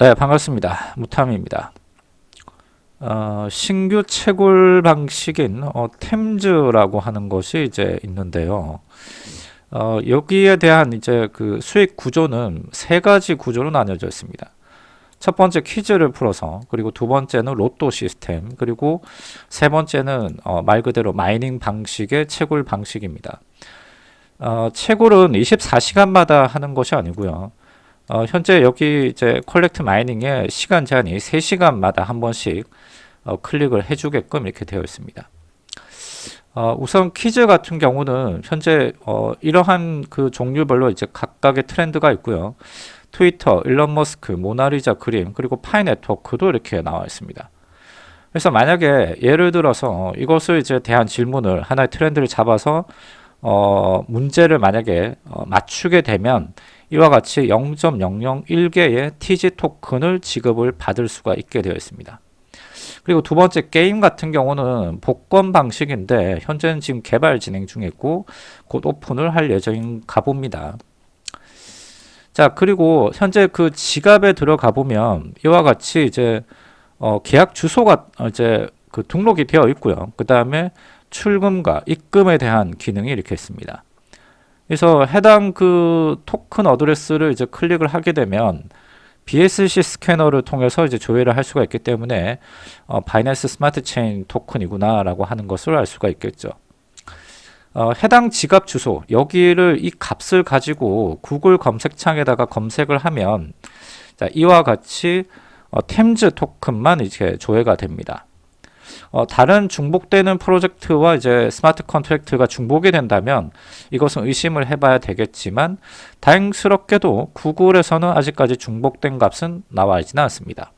네, 반갑습니다. 무탐입니다. 어, 신규 채굴 방식인 어, 템즈라고 하는 것이 이제 있는데요. 어, 여기에 대한 이제 그 수익 구조는 세 가지 구조로 나뉘어져 있습니다. 첫 번째 퀴즈를 풀어서 그리고 두 번째는 로또 시스템 그리고 세 번째는 어, 말 그대로 마이닝 방식의 채굴 방식입니다. 어, 채굴은 24시간마다 하는 것이 아니고요. 어, 현재 여기 이제 collect mining의 시간 제한이 3시간마다 한 번씩 어, 클릭을 해주게끔 이렇게 되어 있습니다. 어, 우선 퀴즈 같은 경우는 현재 어, 이러한 그 종류별로 이제 각각의 트렌드가 있고요. 트위터, 일론 머스크, 모나리자 그림, 그리고 파이 네트워크도 이렇게 나와 있습니다. 그래서 만약에 예를 들어서 이것을 이제 대한 질문을 하나의 트렌드를 잡아서 어, 문제를 만약에 어, 맞추게 되면 이와 같이 0.001개의 TG 토큰을 지급을 받을 수가 있게 되어 있습니다. 그리고 두 번째 게임 같은 경우는 복권 방식인데 현재는 지금 개발 진행 중에 있고 곧 오픈을 할 예정인가 봅니다. 자 그리고 현재 그 지갑에 들어가 보면 이와 같이 이제 어, 계약 주소가 이제 그 등록이 되어 있고요. 그 다음에 출금과 입금에 대한 기능이 이렇게 있습니다. 그래서 해당 그 토큰 address를 이제 클릭을 하게 되면 BSC 스캐너를 통해서 이제 조회를 할 수가 있기 때문에 어, 바이낸스 스마트 체인 토큰이구나 라고 하는 것을 알 수가 있겠죠. 어, 해당 지갑 주소 여기를 이 값을 가지고 구글 검색창에다가 검색을 하면 자, 이와 같이 어, 템즈 토큰만 이제 조회가 됩니다. 어, 다른 중복되는 프로젝트와 이제 스마트 컨트랙트가 중복이 된다면 이것은 의심을 해봐야 되겠지만 다행스럽게도 구글에서는 아직까지 중복된 값은 나와 있지는 않습니다.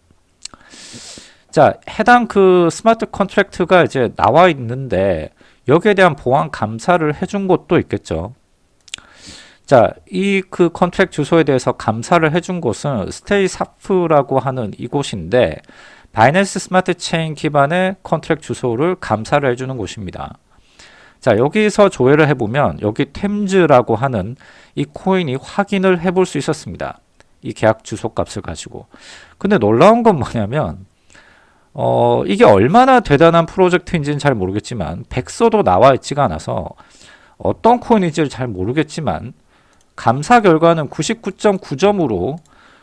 자, 해당 그 smart contract가 이제 나와 있는데 여기에 대한 보안 감사를 해준 곳도 있겠죠. 자, 이 그 contract 주소에 대해서 감사를 해준 곳은 StaySAFU라고 하는 이곳인데 바이낸스 스마트 체인 기반의 contract 주소를 감사를 해주는 곳입니다. 자 여기서 조회를 해보면 여기 템즈라고 하는 이 코인이 확인을 해볼 수 있었습니다. 이 계약 주소 값을 가지고 근데 놀라운 건 뭐냐면 어, 이게 얼마나 대단한 프로젝트인지는 잘 모르겠지만 백서도 나와 있지가 않아서 어떤 코인인지를 잘 모르겠지만 감사 결과는 99.9점으로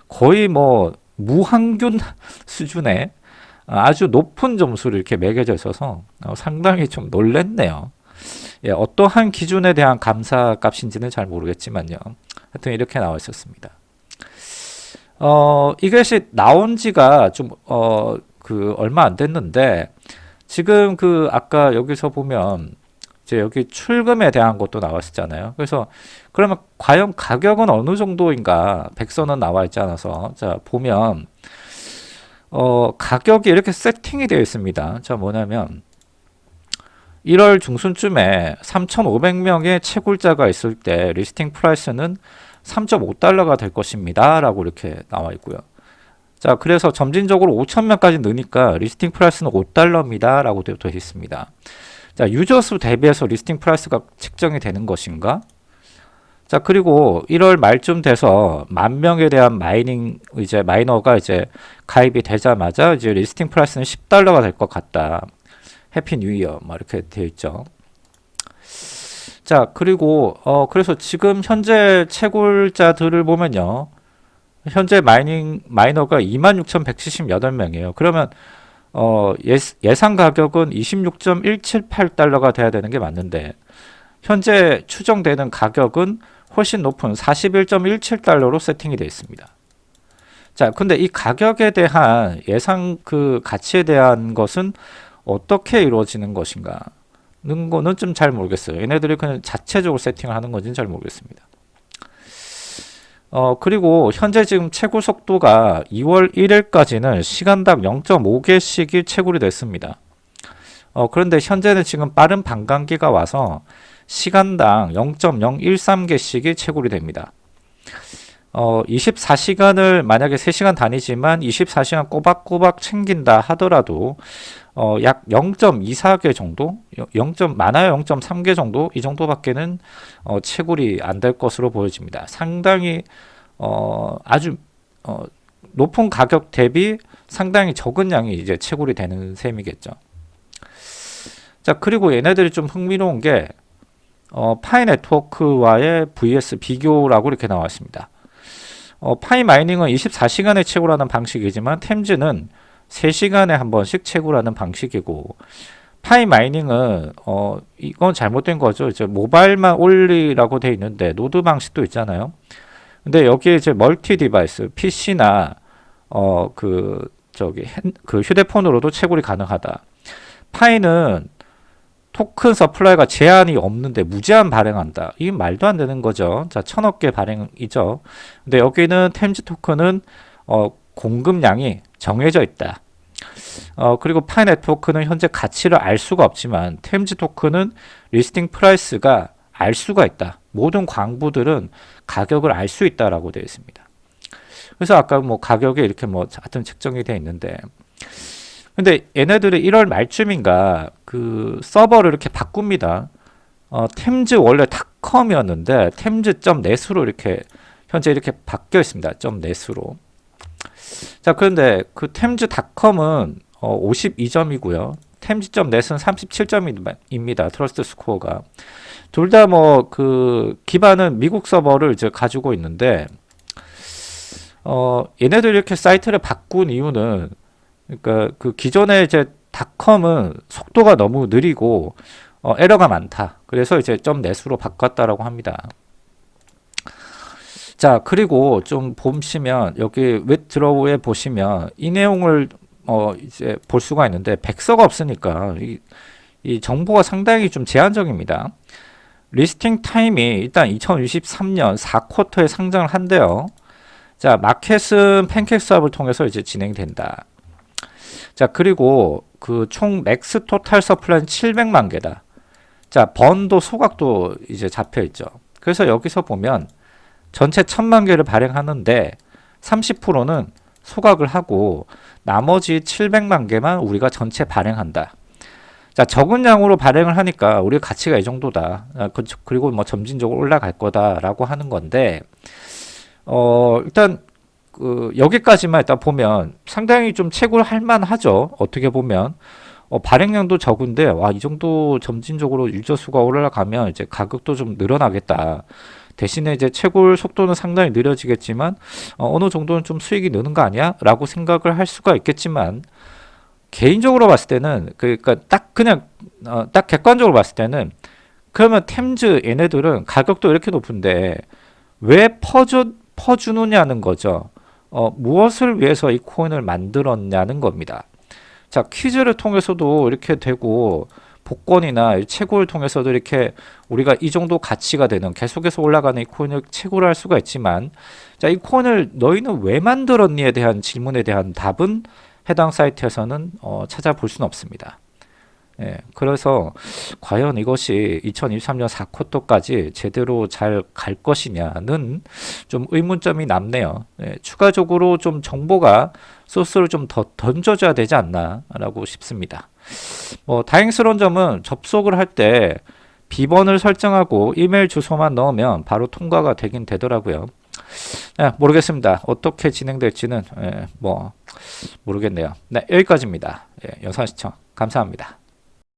거의 뭐 무항균 수준의 아주 높은 점수를 이렇게 매겨져 있어서 어, 상당히 좀 놀랬네요. 예, 어떠한 기준에 대한 감사 값인지는 잘 모르겠지만요. 하여튼 이렇게 나와 있었습니다. 어, 이것이 나온 지가 좀, 어, 그, 얼마 안 됐는데, 지금 그, 아까 여기서 보면, 이제 여기 출금에 대한 것도 나왔었잖아요. 그래서, 그러면 과연 가격은 어느 정도인가, 백서는 나와 있지 않아서, 자, 보면, 어, 가격이 이렇게 세팅이 되어 있습니다. 자, 뭐냐면 1월 중순쯤에 3,500명의 채굴자가 있을 때 listing price는 3.5달러가 될 것입니다. 라고 이렇게 나와 있고요. 자, 그래서 점진적으로 5,000명까지 느니까 listing price는 5달러입니다. 라고 되어 있습니다. 자, 유저 수 대비해서 listing price가 책정이 되는 것인가? 자 그리고 1월 말쯤 돼서 만 명에 대한 mining 이제 miner가 이제 가입이 되자마자 이제 listing price는 10달러가 될 것 같다. Happy New Year 뭐 이렇게 되어 있죠. 자 그리고 어 그래서 지금 현재 채굴자들을 보면요. 현재 mining miner가 26,178명이에요. 그러면 어 예, 예상 가격은 26.178달러가 돼야 되는 게 맞는데 현재 추정되는 가격은 훨씬 높은 41.17달러로 세팅이 되어 있습니다. 자, 근데 이 가격에 대한 예상 그 가치에 대한 것은 어떻게 이루어지는 것인가? 는 거는 좀 잘 모르겠어요. 얘네들이 그냥 자체적으로 세팅을 하는 건지는 잘 모르겠습니다. 어, 그리고 현재 지금 채굴 속도가 2월 1일까지는 시간당 0.5개씩이 채굴이 됐습니다. 어, 그런데 현재는 지금 빠른 반감기가 와서 시간당 0.013개씩이 채굴이 됩니다. 어, 24시간을 만약에 3시간 다니지만 24시간 꼬박꼬박 챙긴다 하더라도 어, 약 0.24개 정도, 0. 많아요 0.3개 정도 이 정도밖에는 어, 채굴이 안 될 것으로 보여집니다. 상당히 어, 아주 어, 높은 가격 대비 상당히 적은 양이 이제 채굴이 되는 셈이겠죠. 자, 그리고 얘네들이 좀 흥미로운 게 어, Pi Network와의 VS 비교라고 이렇게 나왔습니다. 어, Pi mining은 24시간에 채굴하는 방식이지만 템즈는 3시간에 한 번씩 채굴하는 방식이고 Pi mining은 어 이건 잘못된 거죠. 이제 모바일만 올리라고 돼 있는데 노드 방식도 있잖아요. 근데 여기에 이제 multi device PC나 어 그 저기 핸, 그 휴대폰으로도 채굴이 가능하다. Pi는 token supply가 제한이 없는데 무제한 발행한다. 이게 말도 안 되는 거죠. 자, 천억 개 발행이죠. 근데 여기는 템즈 토큰은 어 공급량이 정해져 있다. 어, 그리고 Pi Network는 현재 가치를 알 수가 없지만 템즈 토큰은 listing price가 알 수가 있다. 모든 광부들은 가격을 알 수 있다라고 되어 있습니다. 그래서 아까 뭐 가격에 이렇게 뭐 하여튼 책정이 되어 있는데 근데 얘네들이 1월 말쯤인가 그 서버를 이렇게 바꿉니다. 어, 템즈 원래 닷컴이었는데 템즈.net으로 이렇게 현재 이렇게 바뀌어 있습니다. .net으로. 자, 그런데 그 템즈닷컴은 어, 52점이고요. 템즈.net은 37점입니다. trust score가. 둘 다 뭐 그 기반은 미국 서버를 이제 가지고 있는데 어, 얘네들 이렇게 사이트를 바꾼 이유는 그러니까 그 기존에 이제 닷컴은 속도가 너무 느리고 어, 에러가 많다. 그래서 이제 점 net으로 바꿨다라고 합니다. 자 그리고 좀 보시면 여기 웹드로우에 보시면 이 내용을 어 이제 볼 수가 있는데 백서가 없으니까 이, 이 정보가 상당히 좀 제한적입니다. listing time이 일단 2023년 4쿼터에 상장을 한대요. 자 마켓은 PancakeSwap을 통해서 이제 진행된다. 자 그리고 그 총 max total supply는 700만 개다. 자 burn도 소각도 이제 잡혀 있죠. 그래서 여기서 보면 전체 천만 개를 발행하는데 30%는 소각을 하고 나머지 700만 개만 우리가 전체 발행한다. 자, 적은 양으로 발행을 하니까 우리 가치가 이 정도다. 아, 그, 그리고 뭐 점진적으로 올라갈 거다 라고 하는 건데, 어, 일단, 그, 여기까지만 일단 보면 상당히 좀 채굴할 만하죠. 어떻게 보면. 어, 발행량도 적은데, 와, 이 정도 점진적으로 유저수가 올라가면 이제 가격도 좀 늘어나겠다. 대신에 이제 채굴 속도는 상당히 느려지겠지만 어, 느 정도는 좀 수익이 느는 거 아니야? 라고 생각을 할 수가 있겠지만 개인적으로 봤을 때는 그러니까 딱 그냥 어, 딱 객관적으로 봤을 때는 그러면 템즈 얘네들은 가격도 이렇게 높은데 왜 퍼주, 퍼주느냐는 거죠. 어, 무엇을 위해서 이 코인을 만들었냐는 겁니다. 자 퀴즈를 통해서도 이렇게 되고 복권이나 채굴을 통해서도 이렇게 우리가 이 정도 가치가 되는 계속해서 올라가는 이 코인을 채굴을 할 수가 있지만 자이 코인을 너희는 왜 만들었니에 대한 질문에 대한 답은 해당 사이트에서는 어, 찾아볼 수는 없습니다. 예, 그래서 과연 이것이 2023년 4쿼터까지 제대로 잘 갈 것이냐는 좀 의문점이 남네요. 예, 추가적으로 좀 정보가 소스를 좀 더 던져줘야 되지 않나라고 싶습니다. 뭐 다행스러운 점은 접속을 할 때 비번을 설정하고 이메일 주소만 넣으면 바로 통과가 되긴 되더라고요. 네, 모르겠습니다. 어떻게 진행될지는 예, 뭐 모르겠네요. 네, 여기까지입니다. 예, 영상 시청 감사합니다.